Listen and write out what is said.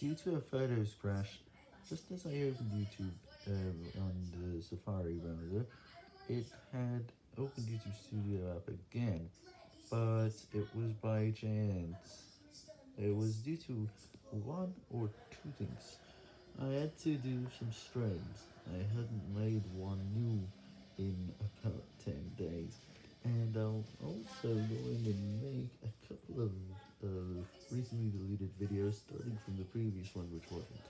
Due to a photos crash, just as I opened YouTube um, on the Safari browser, it had opened YouTube Studio app again, but it was by chance. It was due to one or two things. I had to do some strings. I hadn't made one new in about 10 days, and I'll also go in and make a couple of uh, recently deleted videos starting from the previous one which wasn't.